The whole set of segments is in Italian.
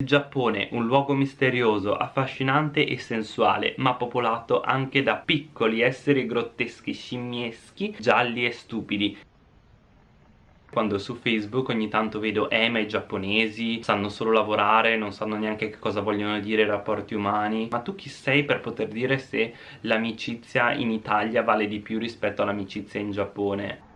Il Giappone, un luogo misterioso, affascinante e sensuale, ma popolato anche da piccoli esseri grotteschi, scimmieschi, gialli e stupidi. Quando su Facebook ogni tanto vedo eh ma i giapponesi sanno solo lavorare, non sanno neanche che cosa vogliono dire i rapporti umani Ma tu chi sei per poter dire se l'amicizia in Italia vale di più rispetto all'amicizia in Giappone?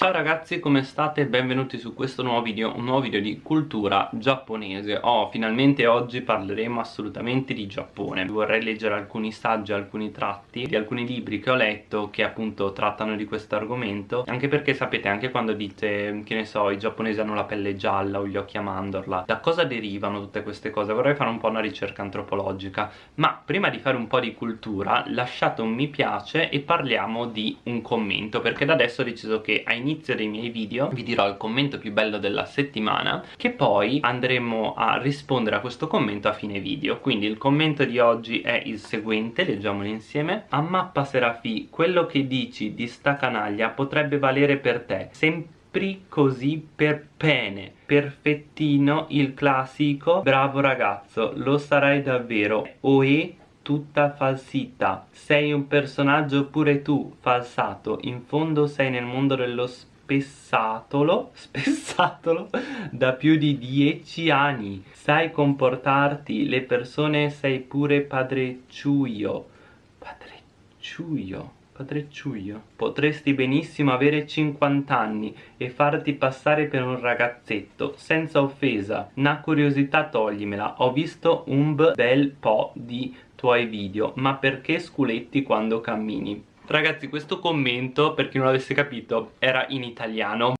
Ciao ragazzi come state? Benvenuti su questo nuovo video, un nuovo video di cultura giapponese Oh, finalmente oggi parleremo assolutamente di Giappone Vorrei leggere alcuni saggi, alcuni tratti di alcuni libri che ho letto che appunto trattano di questo argomento Anche perché sapete, anche quando dite, che ne so, i giapponesi hanno la pelle gialla o gli occhi a mandorla Da cosa derivano tutte queste cose? Vorrei fare un po' una ricerca antropologica Ma prima di fare un po' di cultura, lasciate un mi piace e parliamo di un commento Perché da adesso ho deciso che a all'inizio dei miei video vi dirò il commento più bello della settimana che poi andremo a rispondere a questo commento a fine video. Quindi il commento di oggi è il seguente leggiamolo insieme. A mappa Serafi quello che dici di sta canaglia potrebbe valere per te. Sempre così per pene. Perfettino il classico bravo ragazzo lo sarai davvero. Oe tutta falsità. Sei un personaggio pure tu falsato. In fondo sei nel mondo dello spessatolo spessatolo da più di dieci anni. Sai comportarti le persone sei pure padrecciuio padrecciuio padrecciuio potresti benissimo avere 50 anni e farti passare per un ragazzetto. Senza offesa una curiosità toglimela. Ho visto un bel po' di tuoi video. Ma perché sculetti quando cammini? Ragazzi questo commento per chi non l'avesse capito era in italiano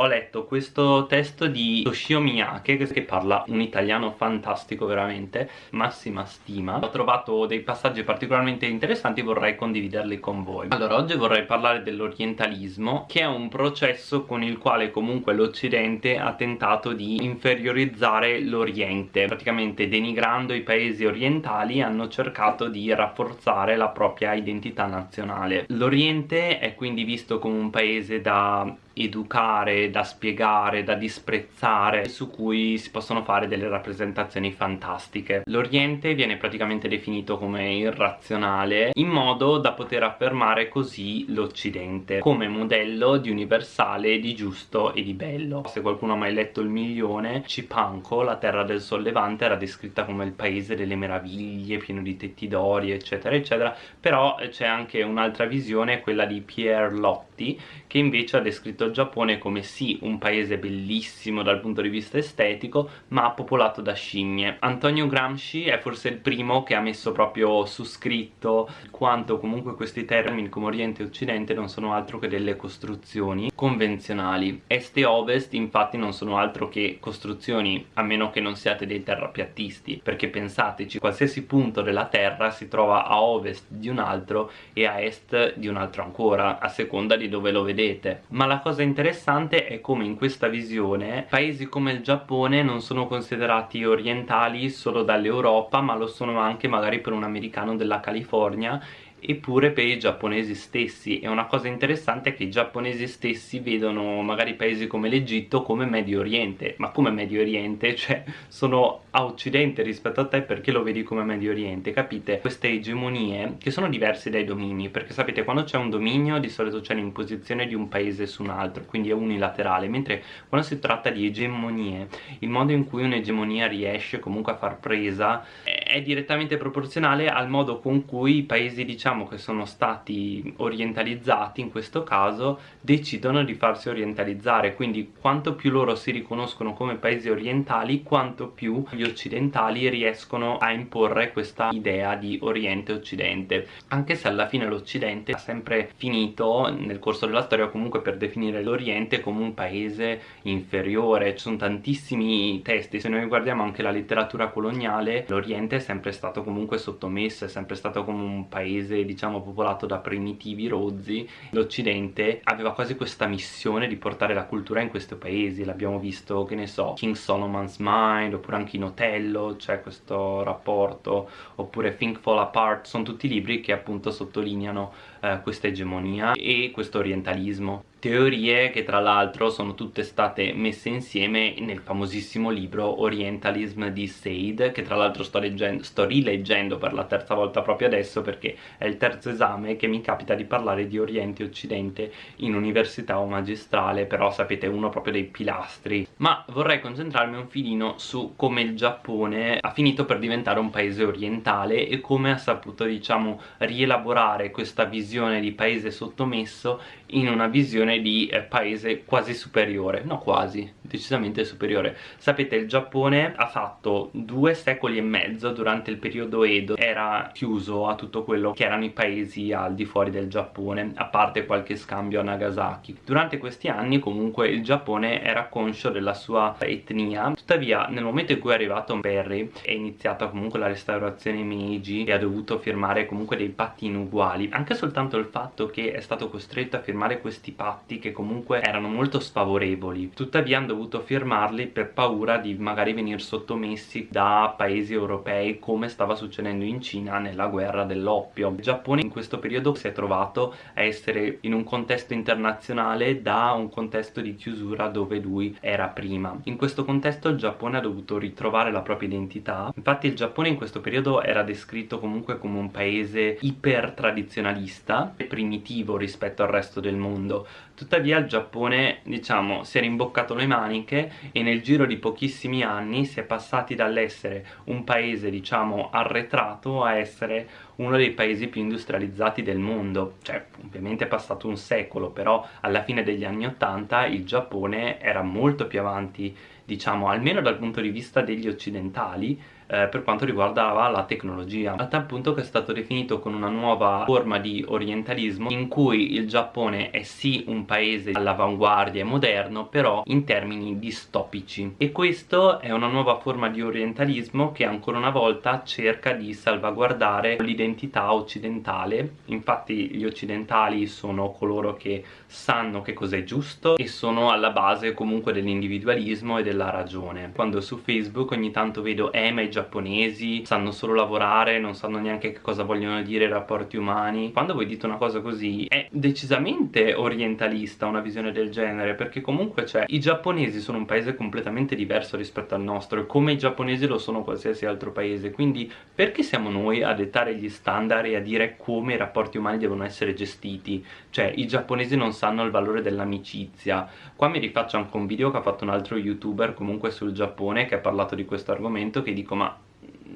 ho letto questo testo di Toshio Miyake che parla un italiano fantastico veramente, massima stima. Ho trovato dei passaggi particolarmente interessanti e vorrei condividerli con voi. Allora, oggi vorrei parlare dell'orientalismo, che è un processo con il quale comunque l'Occidente ha tentato di inferiorizzare l'Oriente. Praticamente denigrando i paesi orientali hanno cercato di rafforzare la propria identità nazionale. L'Oriente è quindi visto come un paese da educare, da spiegare, da disprezzare su cui si possono fare delle rappresentazioni fantastiche. L'Oriente viene praticamente definito come irrazionale in modo da poter affermare così l'Occidente come modello di universale, di giusto e di bello. Se qualcuno ha mai letto Il Milione, Cipanco, la terra del sollevante, era descritta come il paese delle meraviglie, pieno di tetti d'ori, eccetera, eccetera, però c'è anche un'altra visione, quella di Pierre Lotti, che invece ha descritto il Giappone come sì un paese bellissimo dal punto di vista estetico ma popolato da scimmie. Antonio Gramsci è forse il primo che ha messo proprio su scritto quanto comunque questi termini come Oriente e Occidente non sono altro che delle costruzioni convenzionali. Est e Ovest infatti non sono altro che costruzioni a meno che non siate dei terrapiattisti perché pensateci qualsiasi punto della terra si trova a ovest di un altro e a est di un altro ancora a seconda di dove lo vedete. Ma la cosa interessante è come in questa visione paesi come il Giappone non sono considerati orientali solo dall'Europa ma lo sono anche magari per un americano della California eppure per i giapponesi stessi e una cosa interessante è che i giapponesi stessi vedono magari paesi come l'Egitto come Medio Oriente ma come Medio Oriente? cioè sono a occidente rispetto a te perché lo vedi come Medio Oriente capite? queste egemonie che sono diverse dai domini perché sapete quando c'è un dominio di solito c'è l'imposizione di un paese su un altro quindi è unilaterale mentre quando si tratta di egemonie il modo in cui un'egemonia riesce comunque a far presa è direttamente proporzionale al modo con cui i paesi diciamo che sono stati orientalizzati in questo caso decidono di farsi orientalizzare. Quindi quanto più loro si riconoscono come paesi orientali quanto più gli occidentali riescono a imporre questa idea di oriente occidente anche se alla fine l'occidente ha sempre finito nel corso della storia comunque per definire l'oriente come un paese inferiore. Ci sono tantissimi testi. Se noi guardiamo anche la letteratura coloniale l'oriente è sempre stato comunque sottomesso è sempre stato come un paese diciamo popolato da primitivi rozzi. L'occidente aveva quasi questa missione di portare la cultura in questi paesi l'abbiamo visto che ne so King Solomon's Mind oppure anche in Otello c'è questo rapporto oppure Think Fall Apart. Sono tutti libri che appunto sottolineano eh, questa egemonia e questo orientalismo. Teorie che tra l'altro sono tutte state messe insieme nel famosissimo libro Orientalism di Said che tra l'altro sto, sto rileggendo per la terza volta proprio adesso perché è il terzo esame che mi capita di parlare di Oriente e Occidente in università o magistrale però sapete uno proprio dei pilastri. Ma vorrei concentrarmi un filino su come il Giappone ha finito per diventare un paese orientale e come ha saputo diciamo rielaborare questa visione di paese sottomesso in una visione di eh, paese quasi superiore. No quasi, decisamente superiore. Sapete il Giappone ha fatto due secoli e mezzo durante il periodo Edo. Era chiuso a tutto quello che erano i paesi al di fuori del Giappone a parte qualche scambio a Nagasaki. Durante questi anni comunque il Giappone era conscio della sua etnia. Tuttavia nel momento in cui è arrivato Perry è iniziata comunque la restaurazione Meiji e ha dovuto firmare comunque dei patti inuguali. Anche soltanto il fatto che è stato costretto a firmare questi patti che comunque erano molto sfavorevoli. Tuttavia hanno dovuto firmarli per paura di magari venire sottomessi da paesi europei come stava succedendo in Cina nella guerra dell'oppio. Il Giappone in questo periodo si è trovato a essere in un contesto internazionale da un contesto di chiusura dove lui era prima. In questo contesto il Giappone ha dovuto ritrovare la propria identità. Infatti il Giappone in questo periodo era descritto comunque come un paese iper tradizionalista e primitivo rispetto al resto del mondo tuttavia il Giappone diciamo si è rimboccato le maniche e nel giro di pochissimi anni si è passati dall'essere un paese diciamo arretrato a essere uno dei paesi più industrializzati del mondo. Cioè ovviamente è passato un secolo però alla fine degli anni 80 il Giappone era molto più avanti diciamo almeno dal punto di vista degli occidentali eh, per quanto riguardava la tecnologia. A tal punto che è stato definito con una nuova forma di orientalismo in cui il Giappone è sì un paese all'avanguardia e moderno però in termini distopici. E questo è una nuova forma di orientalismo che ancora una volta cerca di salvaguardare l'identità occidentale. Infatti gli occidentali sono coloro che sanno che cos'è giusto e sono alla base comunque dell'individualismo e della ragione. Quando su Facebook ogni tanto vedo eh ma i giapponesi sanno solo lavorare, non sanno neanche che cosa vogliono dire i rapporti umani. Quando voi dite una cosa così è decisamente orientalista una visione del genere perché comunque cioè i giapponesi sono un paese completamente diverso rispetto al nostro come i giapponesi lo sono qualsiasi altro paese. Quindi perché siamo noi a dettare gli standard e a dire come i rapporti umani devono essere gestiti? Cioè i giapponesi non sanno il valore dell'amicizia. Qua mi rifaccio anche un video che ha fatto un altro youtuber comunque sul Giappone che ha parlato di questo argomento che dico ma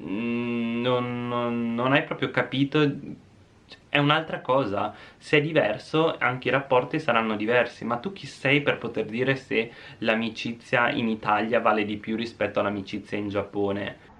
non, non, non hai proprio capito. È un'altra cosa. Se è diverso anche i rapporti saranno diversi ma tu chi sei per poter dire se l'amicizia in Italia vale di più rispetto all'amicizia in Giappone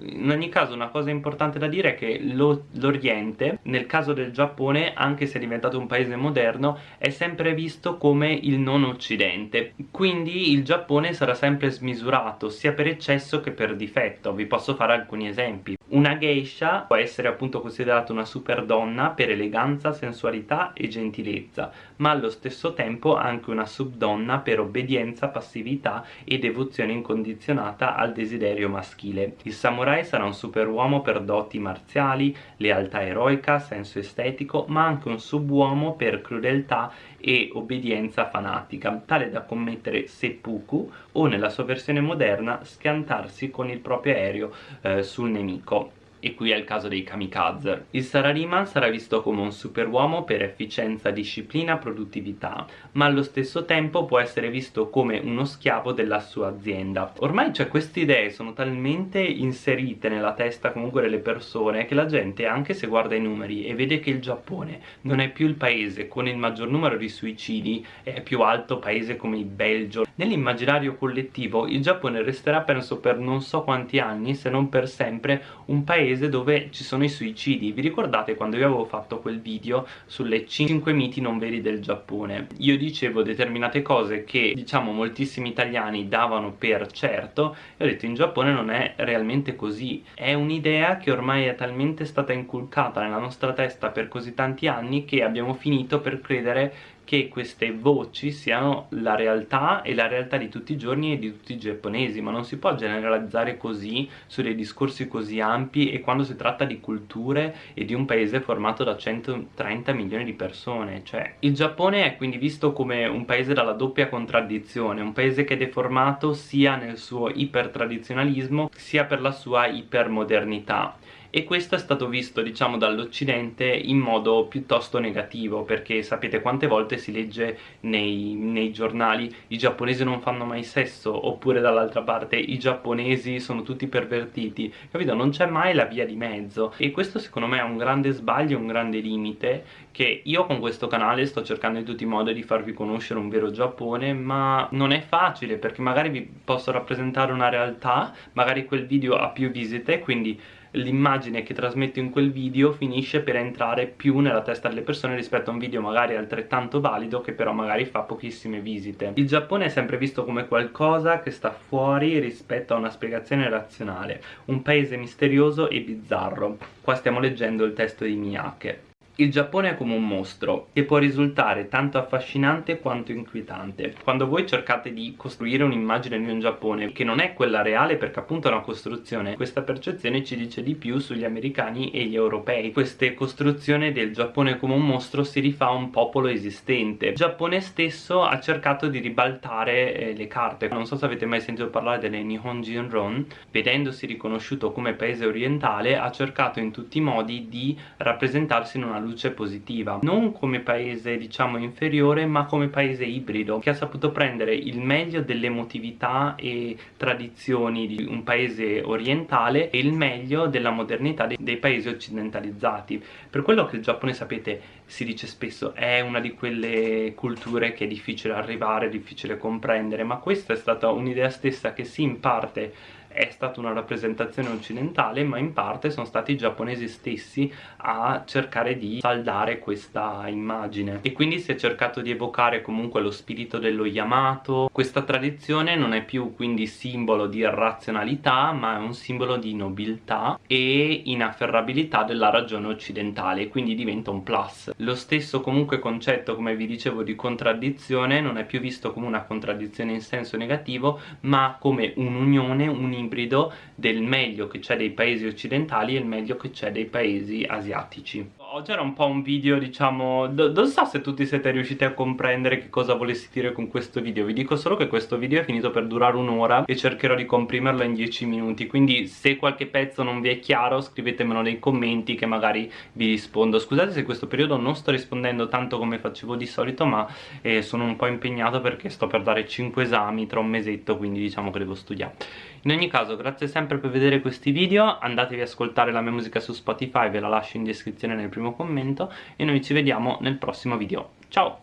in ogni caso una cosa importante da dire è che l'Oriente, nel caso del Giappone, anche se è diventato un paese moderno, è sempre visto come il non occidente. Quindi il Giappone sarà sempre smisurato, sia per eccesso che per difetto. Vi posso fare alcuni esempi. Una geisha può essere appunto considerata una super donna per eleganza, sensualità e gentilezza, ma allo stesso tempo anche una subdonna per obbedienza, passività e devozione incondizionata al desiderio maschile. Il samurai sarà un superuomo per doti marziali, lealtà eroica, senso estetico, ma anche un subuomo per crudeltà e obbedienza fanatica, tale da commettere seppuku o nella sua versione moderna schiantarsi con il proprio aereo eh, sul nemico e qui è il caso dei kamikaze. Il Sarariman sarà visto come un superuomo per efficienza, disciplina, produttività, ma allo stesso tempo può essere visto come uno schiavo della sua azienda. Ormai cioè, queste idee sono talmente inserite nella testa comunque delle persone che la gente, anche se guarda i numeri e vede che il Giappone non è più il paese con il maggior numero di suicidi, è più alto paese come il Belgio, nell'immaginario collettivo il Giappone resterà penso per non so quanti anni, se non per sempre, un paese paese dove ci sono i suicidi. Vi ricordate quando io avevo fatto quel video sulle 5 miti non veri del Giappone? Io dicevo determinate cose che diciamo moltissimi italiani davano per certo e ho detto in Giappone non è realmente così. È un'idea che ormai è talmente stata inculcata nella nostra testa per così tanti anni che abbiamo finito per credere che queste voci siano la realtà e la realtà di tutti i giorni e di tutti i giapponesi ma non si può generalizzare così su dei discorsi così ampi e quando si tratta di culture e di un paese formato da 130 milioni di persone. Cioè il Giappone è quindi visto come un paese dalla doppia contraddizione un paese che è deformato sia nel suo ipertradizionalismo sia per la sua ipermodernità e questo è stato visto diciamo dall'Occidente in modo piuttosto negativo perché sapete quante volte si legge nei, nei giornali i giapponesi non fanno mai sesso oppure dall'altra parte i giapponesi sono tutti pervertiti capito? non c'è mai la via di mezzo e questo secondo me è un grande sbaglio, un grande limite che io con questo canale sto cercando in tutti i modi di farvi conoscere un vero Giappone ma non è facile perché magari vi posso rappresentare una realtà magari quel video ha più visite quindi l'immagine che trasmetto in quel video finisce per entrare più nella testa delle persone rispetto a un video magari altrettanto valido che però magari fa pochissime visite. Il Giappone è sempre visto come qualcosa che sta fuori rispetto a una spiegazione razionale, un paese misterioso e bizzarro. Qua stiamo leggendo il testo di Miyake. Il Giappone è come un mostro che può risultare tanto affascinante quanto inquietante. Quando voi cercate di costruire un'immagine di un Giappone che non è quella reale perché appunto è una costruzione, questa percezione ci dice di più sugli americani e gli europei. Questa costruzione del Giappone come un mostro si rifà a un popolo esistente. Il Giappone stesso ha cercato di ribaltare eh, le carte. Non so se avete mai sentito parlare delle Nihon Jinron, vedendosi riconosciuto come paese orientale ha cercato in tutti i modi di rappresentarsi in una luce positiva. Non come paese diciamo inferiore ma come paese ibrido che ha saputo prendere il meglio dell'emotività e tradizioni di un paese orientale e il meglio della modernità dei, dei paesi occidentalizzati. Per quello che il Giappone sapete si dice spesso è una di quelle culture che è difficile arrivare, difficile comprendere ma questa è stata un'idea stessa che sì in parte è stata una rappresentazione occidentale ma in parte sono stati i giapponesi stessi a cercare di saldare questa immagine. E quindi si è cercato di evocare comunque lo spirito dello Yamato. Questa tradizione non è più quindi simbolo di razionalità ma è un simbolo di nobiltà e inafferrabilità della ragione occidentale quindi diventa un plus. Lo stesso comunque concetto come vi dicevo di contraddizione non è più visto come una contraddizione in senso negativo ma come un'unione, un ibrido del meglio che c'è dei paesi occidentali e il meglio che c'è dei paesi asiatici. Oggi era un po' un video diciamo non so se tutti siete riusciti a comprendere che cosa volessi dire con questo video. Vi dico solo che questo video è finito per durare un'ora e cercherò di comprimerlo in 10 minuti. Quindi se qualche pezzo non vi è chiaro scrivetemelo nei commenti che magari vi rispondo. Scusate se in questo periodo non sto rispondendo tanto come facevo di solito ma eh, sono un po' impegnato perché sto per dare 5 esami tra un mesetto quindi diciamo che devo studiare in ogni caso grazie sempre per vedere questi video andatevi ad ascoltare la mia musica su Spotify ve la lascio in descrizione nel primo commento e noi ci vediamo nel prossimo video. Ciao